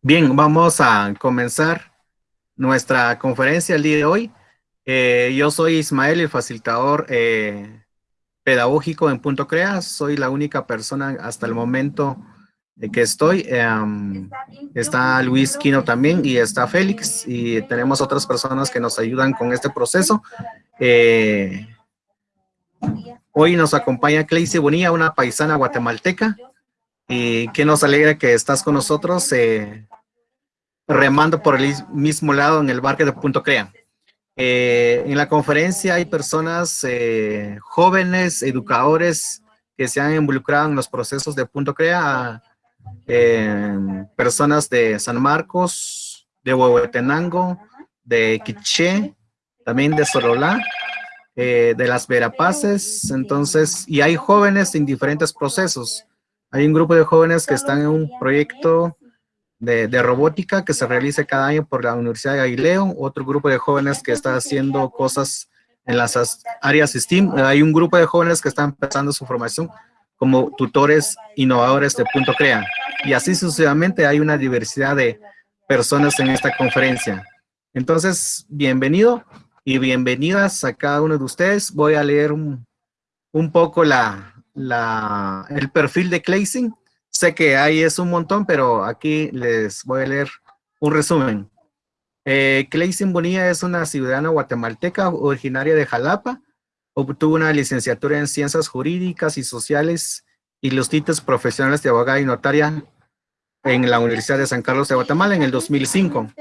Bien, vamos a comenzar nuestra conferencia el día de hoy. Eh, yo soy Ismael, el facilitador eh, pedagógico en Punto Crea. Soy la única persona hasta el momento de que estoy. Em, está Luis Quino también y está Félix y tenemos otras personas que nos ayudan con este proceso. Eh, hoy nos acompaña Claycy Bonilla, una paisana guatemalteca y que nos alegra que estás con nosotros eh, remando por el mismo lado en el barco de Punto Crea. Eh, en la conferencia hay personas eh, jóvenes, educadores que se han involucrado en los procesos de Punto Crea, personas de San Marcos, de Huehuetenango, de Quiché, también de Sololá, de las Verapaces, entonces, y hay jóvenes en diferentes procesos. Hay un grupo de jóvenes que están en un proyecto de, robótica que se realiza cada año por la Universidad de Galileo, otro grupo de jóvenes que está haciendo cosas en las áreas STEAM. Hay un grupo de jóvenes que están empezando su formación como tutores innovadores de Punto Crea. Y así sucesivamente hay una diversidad de personas en esta conferencia. Entonces, bienvenido y bienvenidas a cada uno de ustedes. Voy a leer un, un poco la, la, el perfil de Clayson. Sé que ahí es un montón, pero aquí les voy a leer un resumen. Eh, Bonilla es una ciudadana guatemalteca originaria de Jalapa. Obtuvo una licenciatura en Ciencias Jurídicas y Sociales y los títulos profesionales de abogada y notaria en la Universidad de San Carlos de Guatemala en el 2005.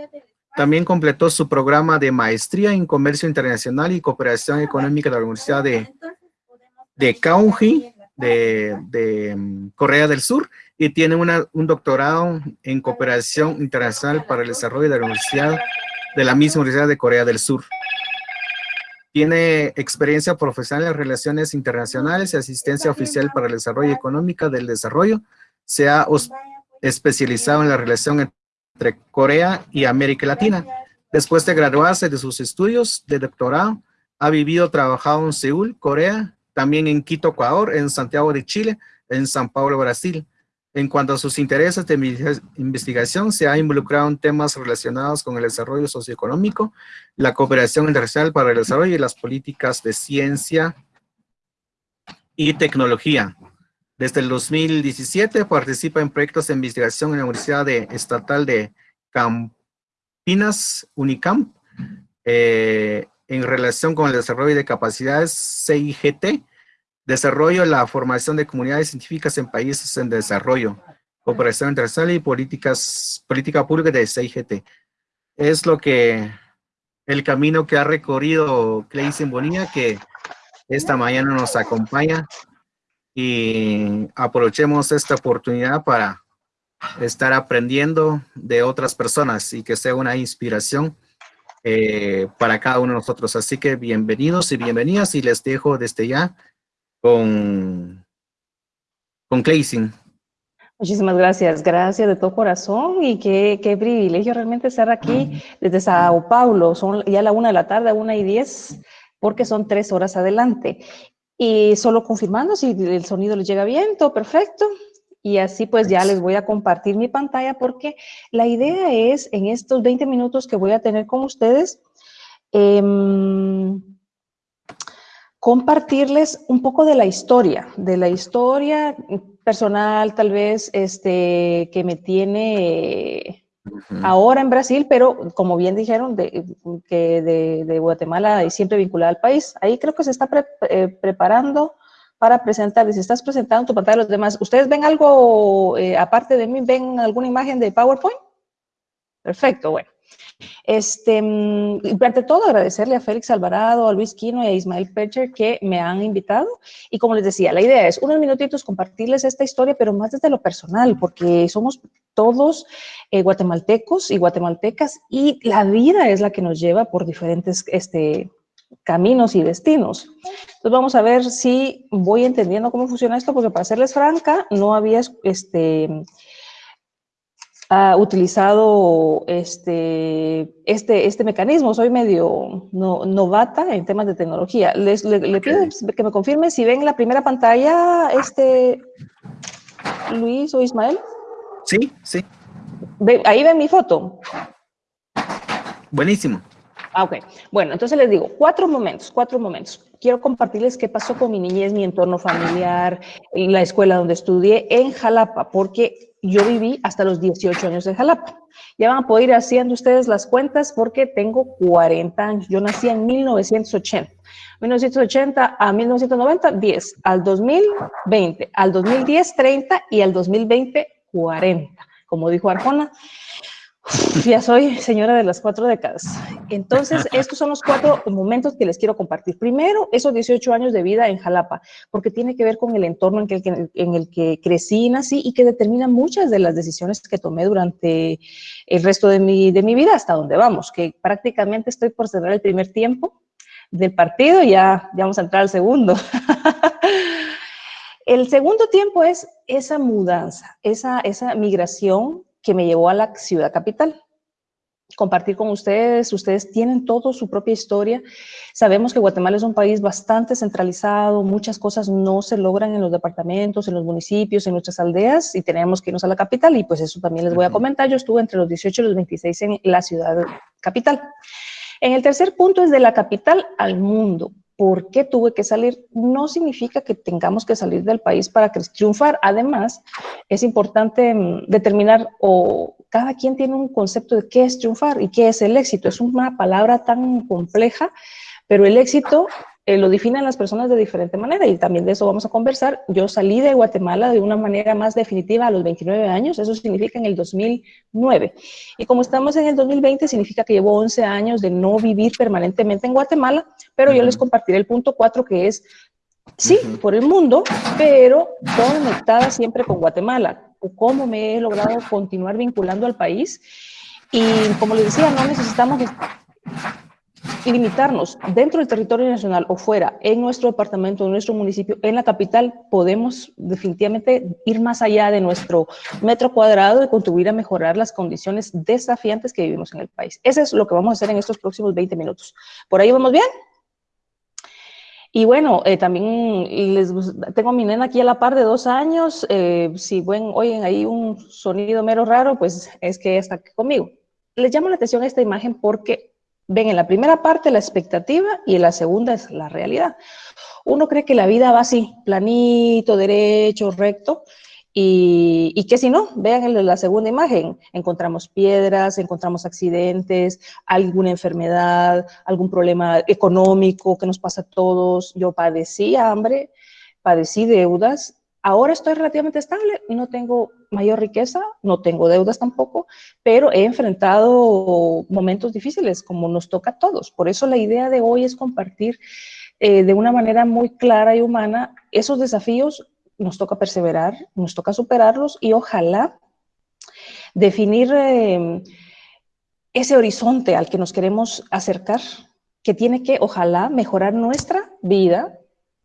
También completó su programa de maestría en Comercio Internacional y Cooperación Económica de la Universidad de, de de, mm, Corea del Sur y tiene un doctorado en cooperación internacional para el desarrollo de la Universidad de la misma Universidad de Corea del Sur. Tiene experiencia profesional en relaciones internacionales y asistencia oficial para el desarrollo económico del desarrollo. Se ha especializado en la relación entre Corea y América Latina. Después de graduarse de sus estudios de doctorado, ha vivido, trabajado en Seúl, Corea, también en Quito, Ecuador, en Santiago de Chile, en San Paulo, Brasil. En cuanto a sus intereses de investigación, se ha involucrado en temas relacionados con el desarrollo socioeconómico, la cooperación internacional para el desarrollo y las políticas de ciencia y tecnología. Desde el 2017 participa en proyectos de investigación en la Universidad Estatal de Campinas, Unicamp, eh, en relación con el desarrollo de capacidades CIGT, desarrollo la formación de comunidades científicas en países en desarrollo, cooperación internacional y políticas, política pública de CIGT. Es lo que, el camino que ha recorrido Clayson Bonilla, que esta mañana nos acompaña y aprovechemos esta oportunidad para estar aprendiendo de otras personas y que sea una inspiración eh, para cada uno de nosotros. Así que bienvenidos y bienvenidas y les dejo desde ya con, con Clayson. Muchísimas gracias, gracias de todo corazón y qué, qué, privilegio realmente estar aquí desde Sao Paulo. Son ya la una de la tarde, una y diez, porque son tres horas adelante. Y solo confirmando si el sonido les llega bien, todo perfecto. Y así pues ya les voy a compartir mi pantalla porque la idea es en estos 20 minutos que voy a tener con ustedes, em, compartirles un poco de la historia, de la historia personal tal vez este, que me tiene ahora en Brasil, pero como bien dijeron, de, que de, Guatemala y siempre vinculada al país. Ahí creo que se está eh, preparando para presentarles. Estás presentando tu pantalla a los demás, ¿ustedes ven algo eh, aparte de mí? ¿Ven alguna imagen de PowerPoint? Perfecto, bueno. Este, mm, ante todo, agradecerle a Félix Alvarado, a Luis Quino y a Ismael Pecher que me han invitado. Y como les decía, la idea es unos minutitos compartirles esta historia, pero más desde lo personal, porque somos todos eh, guatemaltecos y guatemaltecas y la vida es la que nos lleva por diferentes este, caminos y destinos. Entonces vamos a ver si voy entendiendo cómo funciona esto, porque para serles franca, no había este, uh, utilizado este, este, este mecanismo. Soy medio no, novata en temas de tecnología. Les, le, pido que me confirmen si ven la primera pantalla, este, Luis o Ismael. Sí, sí. ahí ven mi foto. Buenísimo. Ah, ok. Bueno, entonces les digo, cuatro momentos, cuatro momentos. Quiero compartirles qué pasó con mi niñez, mi entorno familiar, la escuela donde estudié en Jalapa, porque yo viví hasta los 18 años en Jalapa. Ya van a poder ir haciendo ustedes las cuentas porque tengo 40 años. Yo nací en 1980. 1980 a 1990, 10. Al 2020, al 2010, 30 y al 2020, 40. Como dijo Arjona, ya soy señora de las cuatro décadas. Entonces, estos son los cuatro momentos que les quiero compartir. Primero, esos 18 años de vida en Jalapa, porque tiene que ver con el entorno en, el que crecí y nací y que determina muchas de las decisiones que tomé durante el resto de mi, vida, hasta donde vamos, que prácticamente estoy por cerrar el primer tiempo del partido ya, ya vamos a entrar al segundo. el segundo tiempo es esa mudanza, esa migración que me llevó a la ciudad capital. Compartir con ustedes, ustedes tienen todo su propia historia. Sabemos que Guatemala es un país bastante centralizado, muchas cosas no se logran en los departamentos, en los municipios, en nuestras aldeas y tenemos que irnos a la capital y pues eso también les voy a comentar. Yo estuve entre los 18 y los 26 en la ciudad capital. En el tercer punto es de la capital al mundo. ¿Por qué tuve que salir? No significa que tengamos que salir del país para triunfar. Además, es importante mm, determinar o cada quien tiene un concepto de qué es triunfar y qué es el éxito. Es una palabra tan compleja, pero el éxito eh, lo definen las personas de diferente manera y también de eso vamos a conversar. Yo salí de Guatemala de una manera más definitiva a los 29 años, eso significa en el 2009. Y como estamos en el 2020, significa que llevo 11 años de no vivir permanentemente en Guatemala, pero yo les compartiré el punto 4 que es, sí, por el mundo, pero conectada siempre con Guatemala. Cómo me he logrado continuar vinculando al país. Y como les decía, no necesitamos limitarnos dentro del territorio nacional o fuera, en nuestro departamento, en nuestro municipio, en la capital, podemos definitivamente ir más allá de nuestro metro cuadrado y contribuir a mejorar las condiciones desafiantes que vivimos en el país. Eso es lo que vamos a hacer en estos próximos 20 minutos. ¿Por ahí vamos bien? Y bueno, eh, también les, tengo a mi nena aquí a la par de dos años. Eh, si ven, oyen ahí un sonido mero raro, pues es que está aquí conmigo. Les llamo la atención esta imagen porque ven en la primera parte la expectativa y en la segunda es la realidad. Uno cree que la vida va así, planito, derecho, recto, y, que si no, vean la segunda imagen, encontramos piedras, encontramos accidentes, alguna enfermedad, algún problema económico que nos pasa a todos. Yo padecí hambre, padecí deudas Ahora estoy relativamente estable, no tengo mayor riqueza, no tengo deudas tampoco, pero he enfrentado momentos difíciles como nos toca a todos. Por eso la idea de hoy es compartir eh, de una manera muy clara y humana esos desafíos. Nos toca perseverar, nos toca superarlos y ojalá definir eh, ese horizonte al que nos queremos acercar, que tiene que, ojalá, mejorar nuestra vida,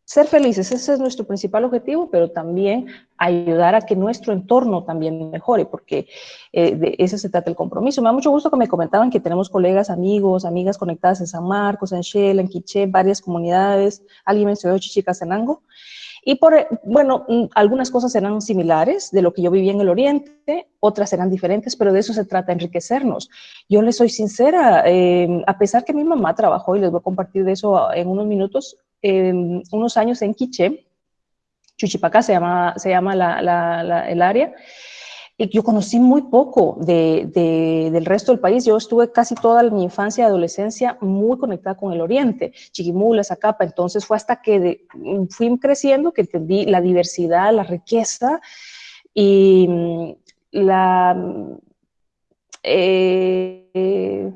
ser felices, ese es nuestro principal objetivo, pero también ayudar a que nuestro entorno también mejore, porque eh, de ese se trata el compromiso. Me da mucho gusto que me comentaban que tenemos colegas, amigos, amigas conectadas en San Marcos, en Shell, en Quiché, varias comunidades, alguien mencionó Chichicastenango, y por, bueno, mm, algunas cosas serán similares de lo que yo viví en el Oriente, otras serán diferentes, pero de eso se trata, enriquecernos. Yo les soy sincera, eh, a pesar que mi mamá trabajó, y les voy a compartir de eso en unos minutos, unos años en Quiché, Chuchipacá se llama, se llama el área, y yo conocí muy poco del resto del país. Yo estuve casi toda mi infancia y adolescencia muy conectada con el oriente, Chiquimula, Zacapa. Entonces fue hasta que fui creciendo que entendí la diversidad, la riqueza y mm, la... Eh,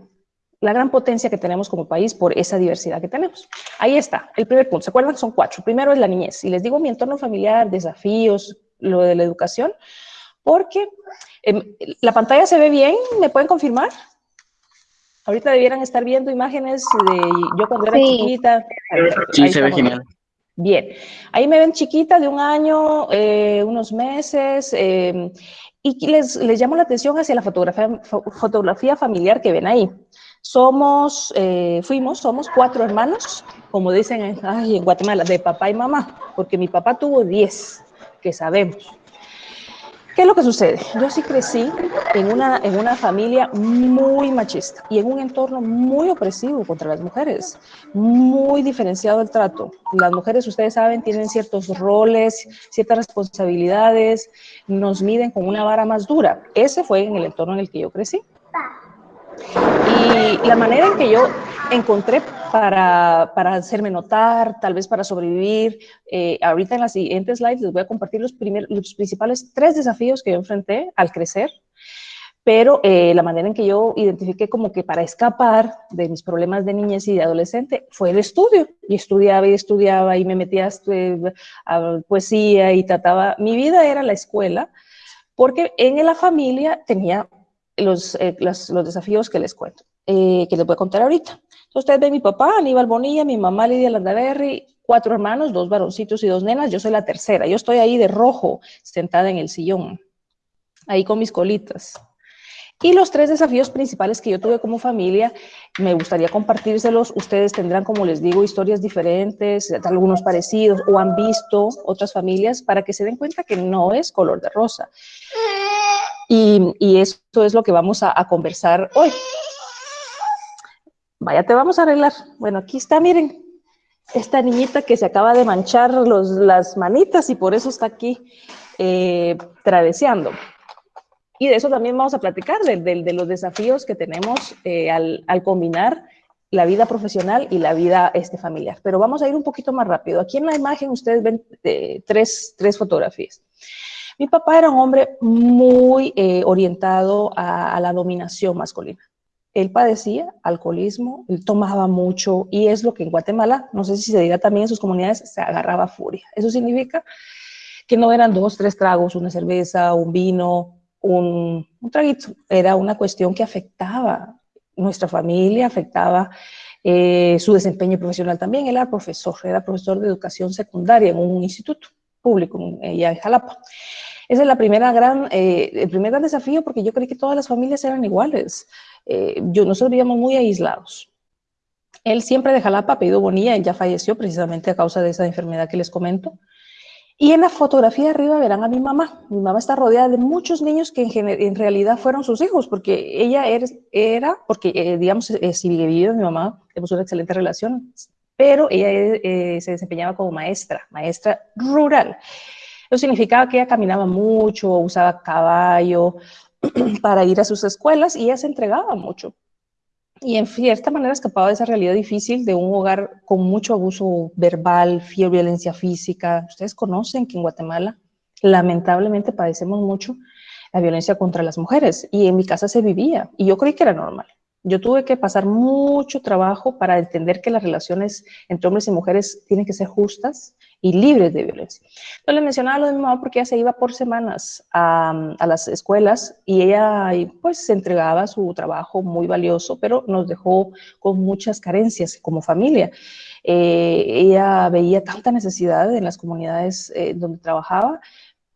la gran potencia que tenemos como país por esa diversidad que tenemos. Ahí está, el primer punto. ¿Se acuerdan? Son cuatro. Primero es la niñez. Y les digo mi entorno familiar, desafíos, lo de la educación, porque em, la pantalla se ve bien, ¿me pueden confirmar? Ahorita debieran estar viendo imágenes de yo cuando era chiquita. Sí, se ve genial. Bien, ahí me ven chiquita de un año, eh, unos meses, em, y les, les llamo la atención hacia la fotografía, familiar que ven ahí. Somos, eh, fuimos, somos cuatro hermanos, como dicen en, Guatemala, de papá y mamá, porque mi papá tuvo diez, que sabemos. ¿Qué es lo que sucede? Yo sí crecí en una, en una familia muy machista y en un entorno muy opresivo contra las mujeres, muy diferenciado el trato. Las mujeres, ustedes saben, tienen ciertos roles, ciertas responsabilidades, nos miden con una vara más dura. Ese fue en el entorno en el que yo crecí. Y la manera en que yo encontré para, para hacerme notar, tal vez para sobrevivir, eh, ahorita en las siguientes slides les voy a compartir los, primer, los principales tres desafíos que yo enfrenté al crecer, pero eh, la manera en que yo identifiqué como que para escapar de mis problemas de niñez y de adolescente fue el estudio. Y estudiaba y estudiaba y me metía a poesía y trataba. Mi vida era la escuela, porque en la familia tenía los, eh, los, desafíos que les cuento, eh, que les voy a contar ahorita. Entonces, ustedes ven mi papá, Aníbal Bonilla, mi mamá Lidia Landaverri, cuatro hermanos, dos varoncitos y dos nenas, yo soy la tercera, yo estoy ahí de rojo, sentada en el sillón, ahí con mis colitas. Y los tres desafíos principales que yo tuve como familia, me gustaría compartírselos. Ustedes tendrán, como les digo, historias diferentes, algunos parecidos, o han visto otras familias para que se den cuenta que no es color de rosa. Y, y esto es lo que vamos a, conversar hoy. Vaya, te vamos a arreglar. Bueno, aquí está, miren, esta niñita que se acaba de manchar los, las manitas y por eso está aquí eh. Y de eso también vamos a platicar, de, de, de los desafíos que tenemos eh, al, al, combinar la vida profesional y la vida este, familiar. Pero vamos a ir un poquito más rápido. Aquí en la imagen ustedes ven eh, tres, tres fotografías. Mi papá era un hombre muy eh, orientado a, a, la dominación masculina. Él padecía alcoholismo, él tomaba mucho y es lo que en Guatemala, no sé si se dirá también en sus comunidades, se agarraba furia. Eso significa que no eran dos, tres tragos, una cerveza, un vino, un, un traguito. Era una cuestión que afectaba nuestra familia, afectaba eh, su desempeño profesional también. Él era profesor, era profesor de educación secundaria en un instituto público allá en Jalapa. Ese es la primera gran, eh, el primer gran desafío porque yo creí que todas las familias eran iguales. Eh, yo, nosotros vivíamos muy aislados. Él siempre de Jalapa, apellido Bonilla, él ya falleció precisamente a causa de esa enfermedad que les comento. Y en la fotografía de arriba verán a mi mamá. Mi mamá está rodeada de muchos niños que en, en realidad fueron sus hijos, porque ella era, era porque eh, digamos, eh, si vivió mi mamá, tenemos una excelente relación, pero ella eh, se desempeñaba como maestra, maestra rural. Eso significaba que ella caminaba mucho, usaba caballo para ir a sus escuelas y ella se entregaba mucho y en cierta manera escapaba de esa realidad difícil de un hogar con mucho abuso verbal, violencia física. Ustedes conocen que en Guatemala lamentablemente padecemos mucho la violencia contra las mujeres y en mi casa se vivía y yo creí que era normal. Yo tuve que pasar mucho trabajo para entender que las relaciones entre hombres y mujeres tienen que ser justas y libres de violencia. Yo le mencionaba lo de mi mamá porque ella se iba por semanas a, a, las escuelas y ella pues se entregaba su trabajo muy valioso, pero nos dejó con muchas carencias como familia. Eh, ella veía tanta necesidad en las comunidades eh, donde trabajaba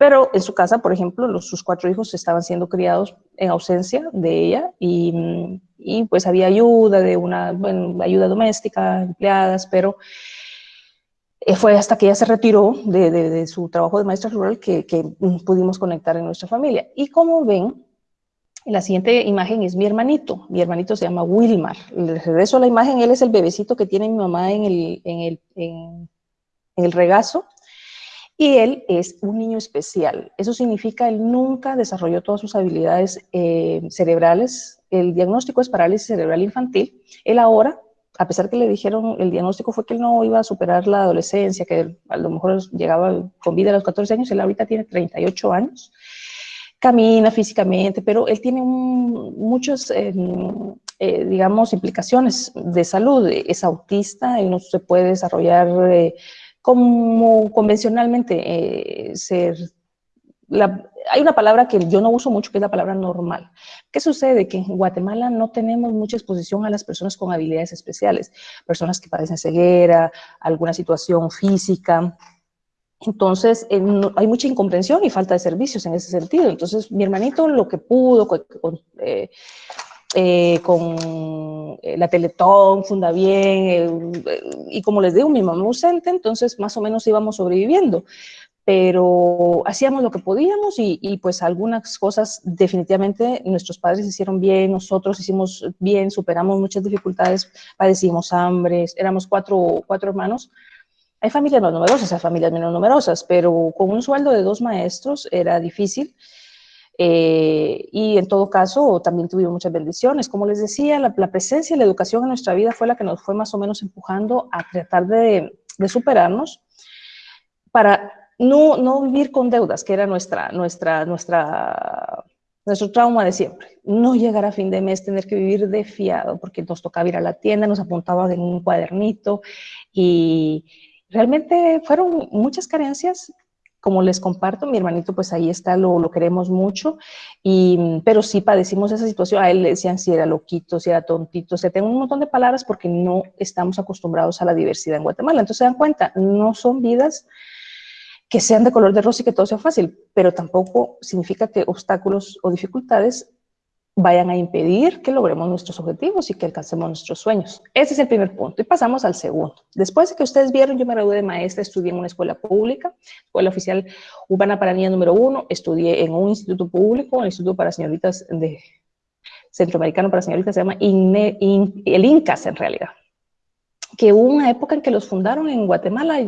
pero en su casa, por ejemplo, los, sus cuatro hijos estaban siendo criados en ausencia de ella y, y pues había ayuda de una, bueno, ayuda doméstica, empleadas, pero eh, fue hasta que ella se retiró de, de, de su trabajo de maestra rural que, que, pudimos conectar en nuestra familia. Y como ven, la siguiente imagen es mi hermanito. Mi hermanito se llama Wilmar. Le regreso a la imagen, él es el bebecito que tiene mi mamá en el, en el, en, en el regazo y él es un niño especial. Eso significa él nunca desarrolló todas sus habilidades eh, cerebrales. El diagnóstico es parálisis cerebral infantil. Él ahora, a pesar que le dijeron, el diagnóstico fue que él no iba a superar la adolescencia, que a lo mejor llegaba con vida a los 14 años, él ahorita tiene 38 años. Camina físicamente, pero él tiene un, muchos, eh, eh, digamos, implicaciones de salud. Es autista, él no se puede desarrollar como convencionalmente eh, ser... La, hay una palabra que yo no uso mucho, que es la palabra normal. ¿Qué sucede? Que en Guatemala no tenemos mucha exposición a las personas con habilidades especiales, personas que padecen ceguera, alguna situación física. Entonces, eh, hay mucha incomprensión y falta de servicios en ese sentido. Entonces, mi hermanito lo que pudo, eh, con eh, la Teletón, Funda Bien, eh, y como les digo, mi mamá ausente, entonces más o menos íbamos sobreviviendo. pero hacíamos lo que podíamos y, pues algunas cosas definitivamente nuestros padres hicieron bien, nosotros hicimos bien, superamos muchas dificultades, padecimos hambre, éramos cuatro, cuatro hermanos. Hay familias más numerosas, hay familias menos numerosas, pero con un sueldo de dos maestros era difícil. Eh, y en todo caso, también tuvimos muchas bendiciones. Como les decía, la, presencia y la educación en nuestra vida fue la que nos fue más o menos empujando a tratar de, de superarnos para no, no vivir con deudas, que era nuestra, nuestra, nuestra, nuestro trauma de siempre. No llegar a fin de mes, tener que vivir de fiado, porque nos tocaba ir a la tienda, nos apuntaban en un cuadernito y realmente fueron muchas carencias. Como les comparto, mi hermanito, pues ahí está, lo, lo queremos mucho, y, pero sí padecimos esa situación. A él le decían si era loquito, si era tontito, o sea, tengo un montón de palabras porque no estamos acostumbrados a la diversidad en Guatemala. Entonces se dan cuenta, no son vidas que sean de color de rosa y que todo sea fácil, pero tampoco significa que obstáculos o dificultades vayan a impedir que logremos nuestros objetivos y que alcancemos nuestros sueños. Ese es el primer punto. Y pasamos al segundo. Después de que ustedes vieron, yo me gradué de maestra, estudié en una escuela pública, escuela oficial urbana para niñas número uno, estudié en un instituto público, el Instituto para Señoritas de Centroamericano para Señoritas, se llama el INCAS en realidad que hubo una época en que los fundaron en Guatemala.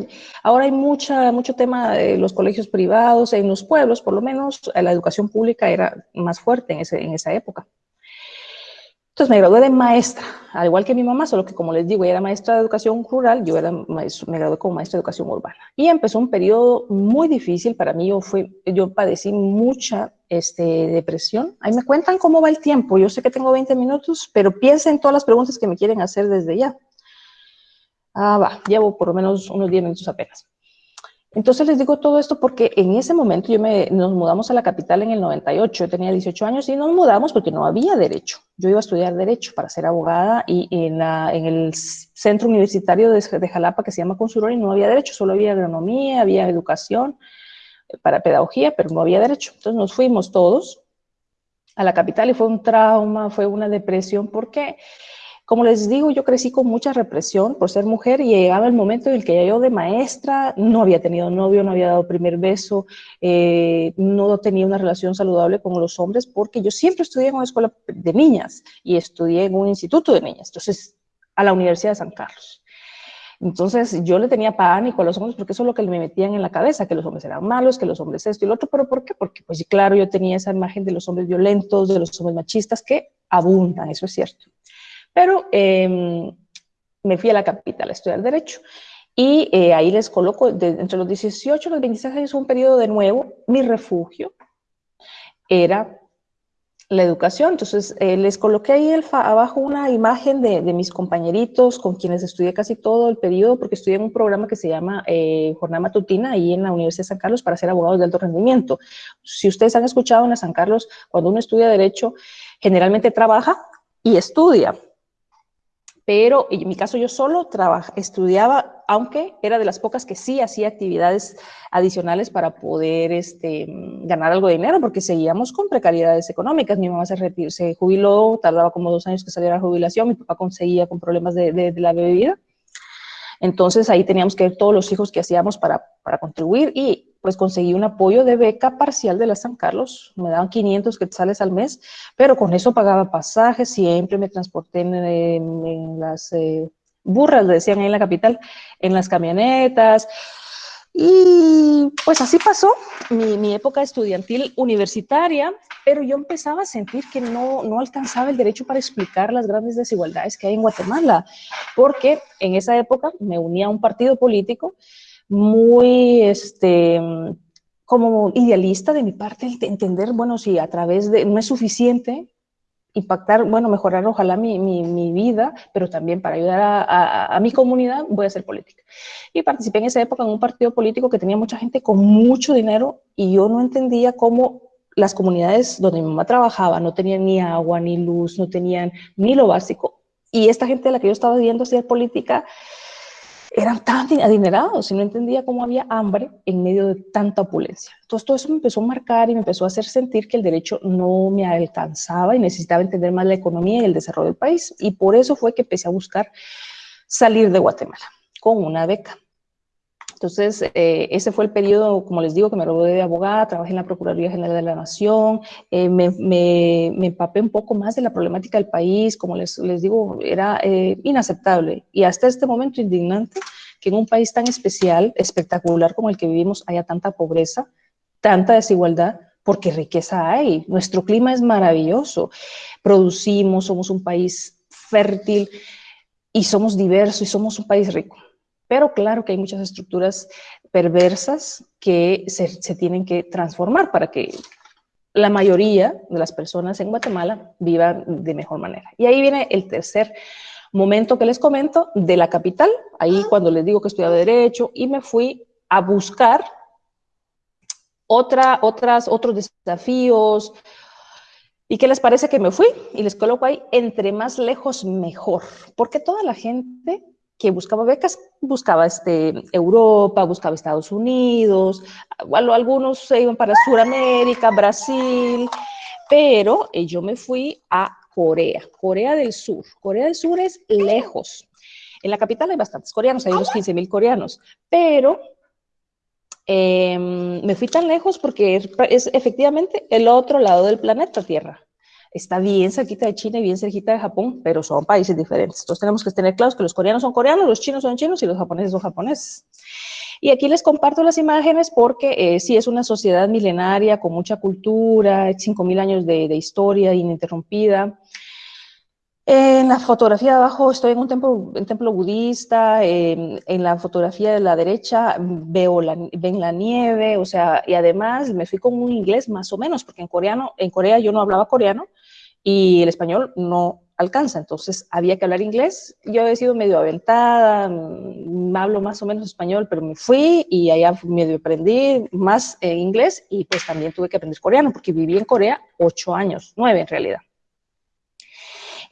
Ahora hay mucha, mucho tema de los colegios privados, en los pueblos por lo menos la educación pública era más fuerte en, ese, en esa época. Entonces me gradué de maestra, al igual que mi mamá, solo que como les digo, ella era maestra de educación rural, yo era me gradué como maestra de educación urbana. Y empezó un periodo muy difícil para mí, yo, fui, yo padecí mucha este, depresión. Ahí me cuentan cómo va el tiempo, yo sé que tengo 20 minutos, pero piensen en todas las preguntas que me quieren hacer desde ya. Ah, va, llevo por lo menos unos 10 minutos apenas. Entonces les digo todo esto porque en ese momento yo me, nos mudamos a la capital en el 98, yo tenía 18 años y nos mudamos porque no había derecho. Yo iba a estudiar derecho para ser abogada y en, el centro universitario de, Jalapa que se llama Consulori no había derecho, solo había agronomía, había educación eh, para pedagogía, pero no había derecho. Entonces nos fuimos todos a la capital y fue un trauma, fue una depresión porque como les digo, yo crecí con mucha represión por ser mujer y llegaba el momento en el que yo de maestra no había tenido novio, no había dado primer beso, eh, no tenía una relación saludable con los hombres porque yo siempre estudié en una escuela de niñas y estudié en un instituto de niñas, entonces a la Universidad de San Carlos. Entonces yo le tenía pánico a los hombres porque eso es lo que me metían en la cabeza, que los hombres eran malos, que los hombres esto y lo otro, pero ¿por qué? Porque pues claro, yo tenía esa imagen de los hombres violentos, de los hombres machistas que abundan, eso es cierto. Pero em, me fui a la capital a estudiar Derecho. Y eh, ahí les coloco, entre los 18 y los 26 años, un periodo de nuevo, mi refugio era la educación. Entonces, eh, les coloqué ahí abajo una imagen de, mis compañeritos con quienes estudié casi todo el periodo, porque estudié en un programa que se llama eh, Jornada Matutina, ahí en la Universidad de San Carlos, para ser abogados de alto rendimiento. Si ustedes han escuchado en la San Carlos, cuando uno estudia Derecho, generalmente trabaja y estudia pero en mi caso yo solo estudiaba, aunque era de las pocas que sí hacía actividades adicionales para poder este, ganar algo de dinero, porque seguíamos con precariedades económicas. Mi mamá se, se jubiló, tardaba como dos años que saliera a jubilación, mi papá conseguía con problemas de, de la bebida. Entonces ahí teníamos que ver todos los hijos que hacíamos para, para contribuir y pues conseguí un apoyo de beca parcial de la San Carlos, me daban 500 quetzales al mes, pero con eso pagaba pasajes, siempre me transporté en, las eh, burras, le decían en la capital, en las camionetas, y pues así pasó mi, mi, época estudiantil universitaria, pero yo empezaba a sentir que no, no alcanzaba el derecho para explicar las grandes desigualdades que hay en Guatemala, porque en esa época me unía a un partido político muy, este, como idealista de mi parte, entender, bueno, si a través de, no es suficiente impactar, bueno, mejorar ojalá mi, mi, vida, pero también para ayudar a, a, mi comunidad voy a hacer política. Y participé en esa época en un partido político que tenía mucha gente con mucho dinero y yo no entendía cómo las comunidades donde mi mamá trabajaba no tenían ni agua, ni luz, no tenían ni lo básico. Y esta gente a la que yo estaba viendo hacer política, eran tan adinerados y no entendía cómo había hambre en medio de tanta opulencia. Entonces todo eso me empezó a marcar y me empezó a hacer sentir que el derecho no me alcanzaba y necesitaba entender más la economía y el desarrollo del país. Y por eso fue que empecé a buscar salir de Guatemala con una beca. Entonces, eh, ese fue el periodo, como les digo, que me rodeé de abogada, trabajé en la Procuraduría General de la Nación, eh, me, me, empapé un poco más de la problemática del país, como les, les digo, era eh, inaceptable y hasta este momento indignante que en un país tan especial, espectacular como el que vivimos, haya tanta pobreza, tanta desigualdad, porque riqueza hay. Nuestro clima es maravilloso, producimos, somos un país fértil y somos diversos y somos un país rico. Pero claro que hay muchas estructuras perversas que se, se, tienen que transformar para que la mayoría de las personas en Guatemala vivan de mejor manera. Y ahí viene el tercer momento que les comento de la capital, ahí cuando les digo que estudiaba Derecho y me fui a buscar otra, otras, otros desafíos. ¿Y qué les parece que me fui? Y les coloco ahí, entre más lejos mejor, porque toda la gente que buscaba becas, buscaba este, Europa, buscaba Estados Unidos, algunos se iban para Sudamérica, Brasil, pero eh, yo me fui a Corea, Corea del Sur. Corea del Sur es lejos. En la capital hay bastantes coreanos, hay unos 15 mil coreanos, pero eh, me fui tan lejos porque es, es efectivamente el otro lado del planeta Tierra está bien cerquita de China y bien cerquita de Japón, pero son países diferentes. Entonces tenemos que tener claros que los coreanos son coreanos, los chinos son chinos y los japoneses son japoneses. Y aquí les comparto las imágenes porque eh, sí es una sociedad milenaria con mucha cultura, 5.000 años de, historia ininterrumpida. En la fotografía de abajo estoy en un templo, budista, en la fotografía de la derecha veo la, ven la nieve, o sea, y además me fui con un inglés más o menos, porque en coreano, en Corea yo no hablaba coreano, y el español no alcanza, entonces había que hablar inglés. Yo he sido medio aventada, mm, hablo más o menos español, pero me fui y allá medio aprendí más eh, inglés y pues también tuve que aprender coreano porque viví en Corea ocho años, nueve en realidad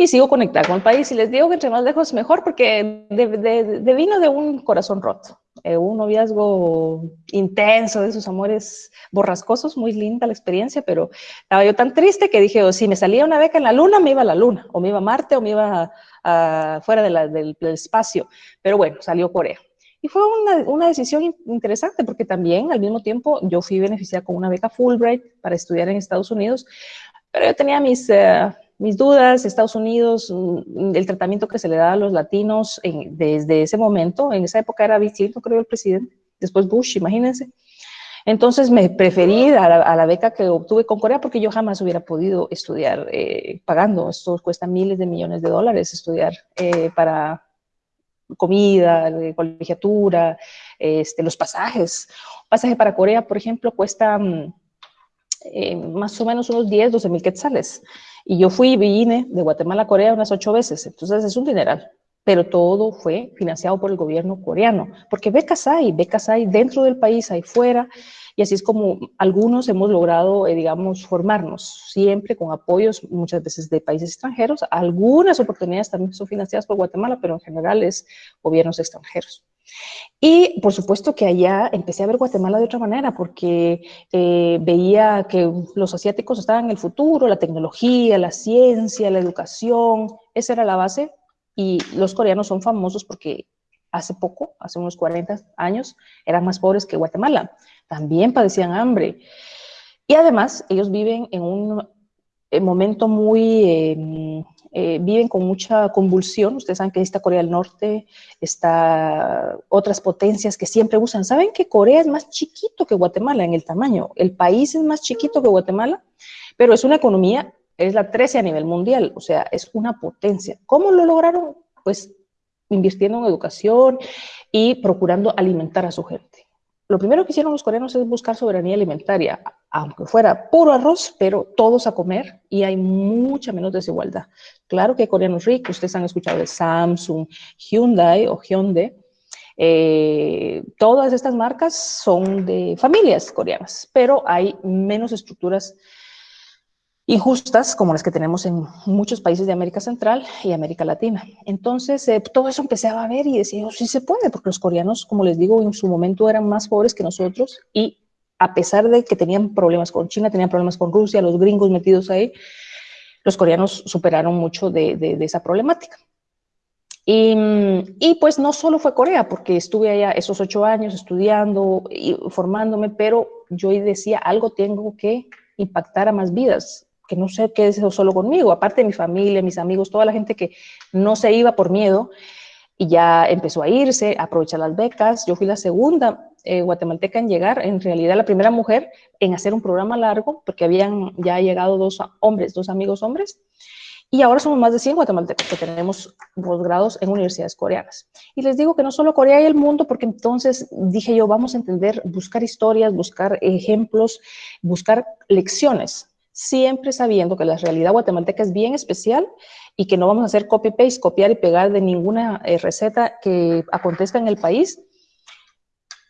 y sigo conectada con el país. Y les digo que entre más lejos mejor porque de, de, de vino de un corazón roto, eh, un noviazgo intenso, de esos amores borrascosos, muy linda la experiencia, pero estaba yo tan triste que dije, oh, si me salía una beca en la luna, me iba a la luna, o me iba a Marte, o me iba a, a, fuera del, espacio. Pero bueno, salió Corea. Y fue una, una, decisión interesante porque también al mismo tiempo yo fui beneficiada con una beca Fulbright para estudiar en Estados Unidos, pero yo tenía mis, uh, mis dudas, Estados Unidos, mm, el tratamiento que se le da a los latinos desde ese momento, en esa época era Clinton, creo, el presidente, después Bush, imagínense. Entonces me preferí a la, beca que obtuve con Corea porque yo jamás hubiera podido estudiar eh, pagando. Esto cuesta miles de millones de dólares estudiar eh, para comida, colegiatura, este, los pasajes. Un pasaje para Corea, por ejemplo, cuesta mm, eh, más o menos unos 10, 12 mil quetzales. Y yo fui y vine de Guatemala a Corea unas ocho veces, entonces es un dineral. Pero todo fue financiado por el gobierno coreano, porque becas hay, becas hay dentro del país, hay fuera, y así es como algunos hemos logrado, eh, digamos, formarnos, siempre con apoyos muchas veces de países extranjeros. Algunas oportunidades también son financiadas por Guatemala, pero en general es gobiernos extranjeros. Y por supuesto que allá empecé a ver Guatemala de otra manera, porque eh, veía que los asiáticos estaban en el futuro, la tecnología, la ciencia, la educación, esa era la base. Y los coreanos son famosos porque hace poco, hace unos 40 años, eran más pobres que Guatemala. También padecían hambre. Y además, ellos viven en un eh, momento muy eh, eh, viven con mucha convulsión. Ustedes saben que está Corea del Norte, está otras potencias que siempre usan. ¿Saben que Corea es más chiquito que Guatemala en el tamaño? El país es más chiquito que Guatemala, pero es una economía, es la 13 a nivel mundial, o sea, es una potencia. ¿Cómo lo lograron? Pues invirtiendo en educación y procurando alimentar a su gente. Lo primero que hicieron los coreanos es buscar soberanía alimentaria, aunque fuera puro arroz, pero todos a comer y hay mucha menos desigualdad. Claro que hay coreanos ricos, ustedes han escuchado de Samsung, Hyundai o Hyundai, eh, todas estas marcas son de familias coreanas, pero hay menos estructuras injustas como las que tenemos en muchos países de América Central y América Latina. Entonces, eh, todo eso empecé a ver y decía, oh, sí se puede, porque los coreanos, como les digo, en su momento eran más pobres que nosotros y a pesar de que tenían problemas con China, tenían problemas con Rusia, los gringos metidos ahí, los coreanos superaron mucho de, esa problemática. Y, pues no solo fue Corea, porque estuve allá esos ocho años estudiando y formándome, pero yo decía, algo tengo que impactar a más vidas, que no sé qué es solo conmigo, aparte de mi familia, mis amigos, toda la gente que no se iba por miedo y ya empezó a irse, a aprovechar las becas. Yo fui la segunda eh, guatemalteca en llegar, en realidad la primera mujer en hacer un programa largo, porque habían ya llegado dos hombres, dos amigos hombres, y ahora somos más de 100 guatemaltecos que tenemos posgrados en universidades coreanas. Y les digo que no solo Corea y el mundo, porque entonces dije yo, vamos a entender, buscar historias, buscar ejemplos, buscar lecciones, siempre sabiendo que la realidad guatemalteca es bien especial y que no vamos a hacer copy-paste, copiar y pegar de ninguna eh, receta que acontezca en el país,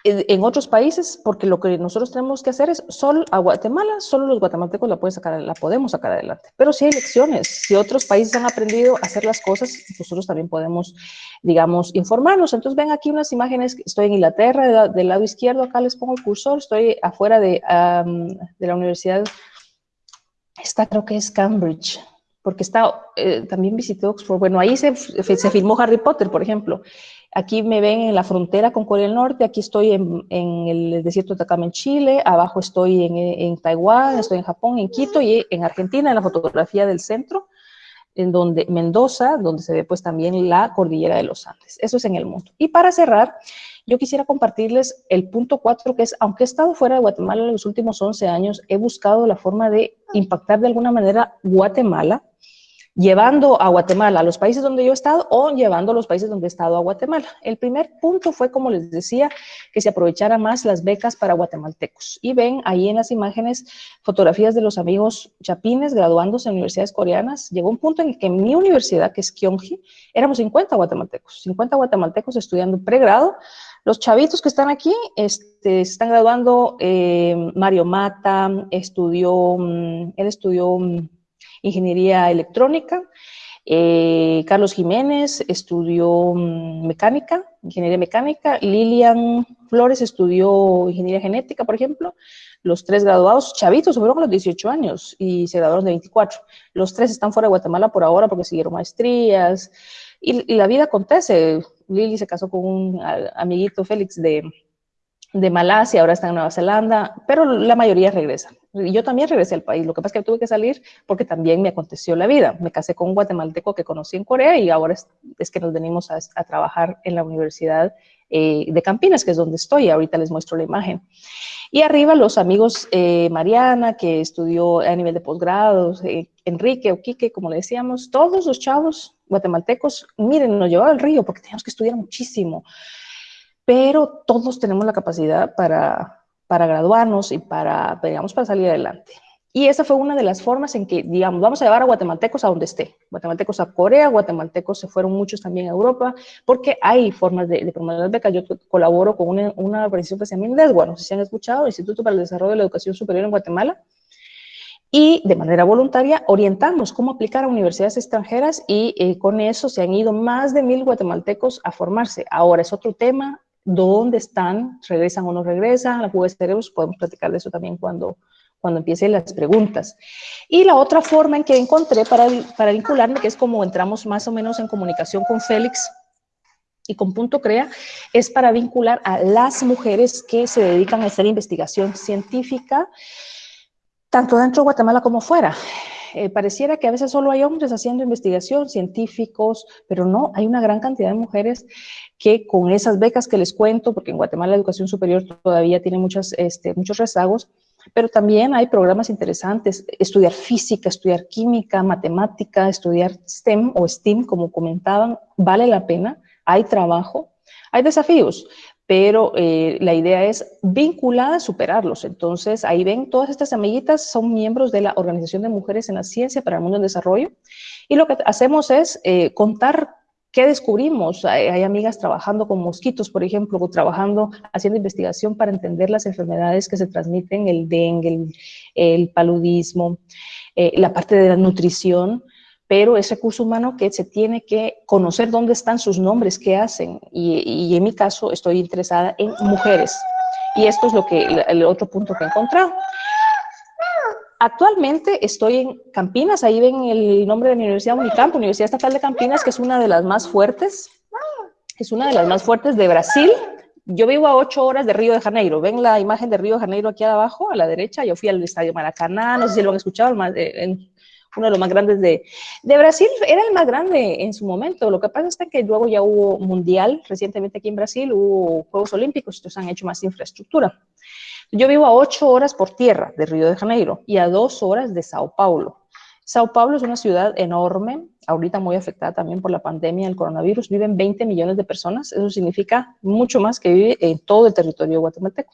en otros países, porque lo que nosotros tenemos que hacer es, solo a Guatemala, solo los guatemaltecos la, pueden sacar, la podemos sacar adelante. Pero si hay lecciones, si otros países han aprendido a hacer las cosas, nosotros también podemos, digamos, informarnos. Entonces ven aquí unas imágenes, estoy en Inglaterra, del lado izquierdo, acá les pongo el cursor, estoy afuera de, de la universidad, esta creo que es Cambridge, porque está, eh, también visité Oxford, bueno, ahí se, se filmó Harry Potter, por ejemplo, Aquí me ven en la frontera con Corea del Norte, aquí estoy en, el desierto de Atacama en Chile, abajo estoy en, Taiwán, estoy en Japón, en Quito y en Argentina, en la fotografía del centro, en donde Mendoza, donde se ve pues también la cordillera de los Andes. Eso es en el mundo. Y para cerrar, yo quisiera compartirles el punto cuatro, que es, aunque he estado fuera de Guatemala en los últimos 11 años, he buscado la forma de impactar de alguna manera Guatemala llevando a Guatemala a los países donde yo he estado o llevando a los países donde he estado a Guatemala. El primer punto fue, como les decía, que se aprovecharan más las becas para guatemaltecos. Y ven ahí en las imágenes fotografías de los amigos chapines graduándose en universidades coreanas. Llegó un punto en el que en mi universidad, que es Kyongji, éramos 50 guatemaltecos, 50 guatemaltecos estudiando pregrado. Los chavitos que están aquí este, están graduando, eh, Mario Mata estudió, mm, él estudió mm, ingeniería electrónica. Eh, Carlos Jiménez estudió mm, mecánica, ingeniería mecánica. Lilian Flores estudió ingeniería genética, por ejemplo. Los tres graduados, chavitos, fueron a los 18 años y se graduaron de 24. Los tres están fuera de Guatemala por ahora porque siguieron maestrías. Y, y la vida acontece. Lili se casó con un amiguito Félix de, de Malasia, ahora está en Nueva Zelanda, pero la mayoría regresa. Yo también regresé al país, lo que pasa es que tuve que salir porque también me aconteció la vida. Me casé con un guatemalteco que conocí en Corea y ahora es, que nos venimos a, trabajar en la Universidad eh, de Campinas, que es donde estoy, ahorita les muestro la imagen. Y arriba los amigos eh, Mariana, que estudió a nivel de posgrados, eh, Enrique o Quique, como le decíamos, todos los chavos guatemaltecos, miren, nos llevaba al río porque teníamos que estudiar muchísimo pero todos tenemos la capacidad para, para graduarnos y para, digamos, para salir adelante. Y esa fue una de las formas en que, digamos, vamos a llevar a guatemaltecos a donde esté. Guatemaltecos a Corea, guatemaltecos se fueron muchos también a Europa, porque hay formas de, de promover las becas. Yo colaboro con una, una organización que se llama INDES, no sé si han escuchado, Instituto para el Desarrollo de la Educación Superior en Guatemala, y de manera voluntaria orientamos cómo aplicar a universidades extranjeras y eh, con eso se han ido más de mil guatemaltecos a formarse. Ahora es otro tema, dónde están, regresan o no regresan, la fuga de cerebros, podemos platicar de eso también cuando, cuando empiecen las preguntas. Y la otra forma en que encontré para, para vincularme, que es como entramos más o menos en comunicación con Félix y con Punto Crea, es para vincular a las mujeres que se dedican a hacer investigación científica, tanto dentro de Guatemala como fuera. Eh, pareciera que a veces solo hay hombres haciendo investigación, científicos, pero no, hay una gran cantidad de mujeres que con esas becas que les cuento, porque en Guatemala la educación superior todavía tiene muchas, este, muchos rezagos, pero también hay programas interesantes, estudiar física, estudiar química, matemática, estudiar STEM o STEAM, como comentaban, vale la pena, hay trabajo, hay desafíos, pero eh, la idea es vinculada a superarlos. Entonces, ahí ven, todas estas amiguitas son miembros de la Organización de Mujeres en la Ciencia para el Mundo del Desarrollo, y lo que hacemos es eh, contar qué descubrimos. Hay, amigas trabajando con mosquitos, por ejemplo, o trabajando, haciendo investigación para entender las enfermedades que se transmiten, el dengue, el, paludismo, eh, la parte de la nutrición, pero es recurso humano que se tiene que conocer dónde están sus nombres, qué hacen. Y, en mi caso estoy interesada en mujeres. Y esto es lo que el otro punto que he encontrado. actualmente estoy en Campinas, ahí ven el nombre de mi universidad Unicamp, Universidad Estatal de Campinas, que es una de las más fuertes, es una de las más fuertes de Brasil. Yo vivo a ocho horas de Río de Janeiro. ¿Ven la imagen de Río de Janeiro aquí abajo, a la derecha? Yo fui al Estadio Maracaná, no sé si lo han escuchado, en uno de los más grandes de, de, Brasil, era el más grande en su momento. Lo que pasa es que luego ya hubo mundial, recientemente aquí en Brasil hubo Juegos Olímpicos, entonces han hecho más infraestructura. Yo vivo a ocho horas por tierra de Río de Janeiro y a dos horas de Sao Paulo. Sao Paulo es una ciudad enorme, ahorita muy afectada también por la pandemia del coronavirus. Viven 20 millones de personas, eso significa mucho más que vive en todo el territorio guatemalteco.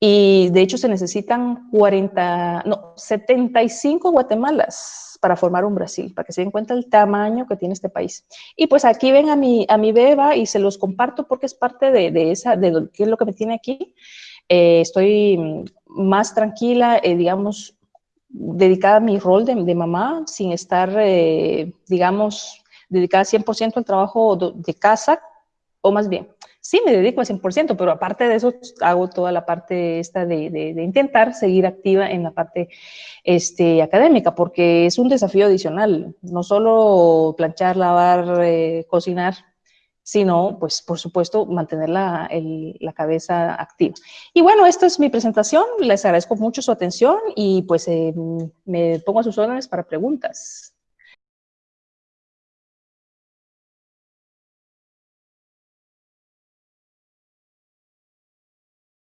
Y de hecho se necesitan 40, no, 75 Guatemalas para formar un Brasil, para que se den cuenta el tamaño que tiene este país. Y pues aquí ven a mi, a mi beba y se los comparto porque es parte de, de esa, de es lo que me tiene aquí. Eh, estoy más tranquila, eh, digamos, dedicada a mi rol de, de mamá, sin estar, eh, digamos, dedicada 100% al trabajo de casa, o más bien, sí me dedico al 100%, pero aparte de eso hago toda la parte esta de, de, intentar seguir activa en la parte este, académica, porque es un desafío adicional, no solo planchar, lavar, eh, cocinar, sino, pues, por supuesto, mantener la, el, la, cabeza activa. Y bueno, esta es mi presentación, les agradezco mucho su atención y pues eh, me pongo a sus órdenes para preguntas.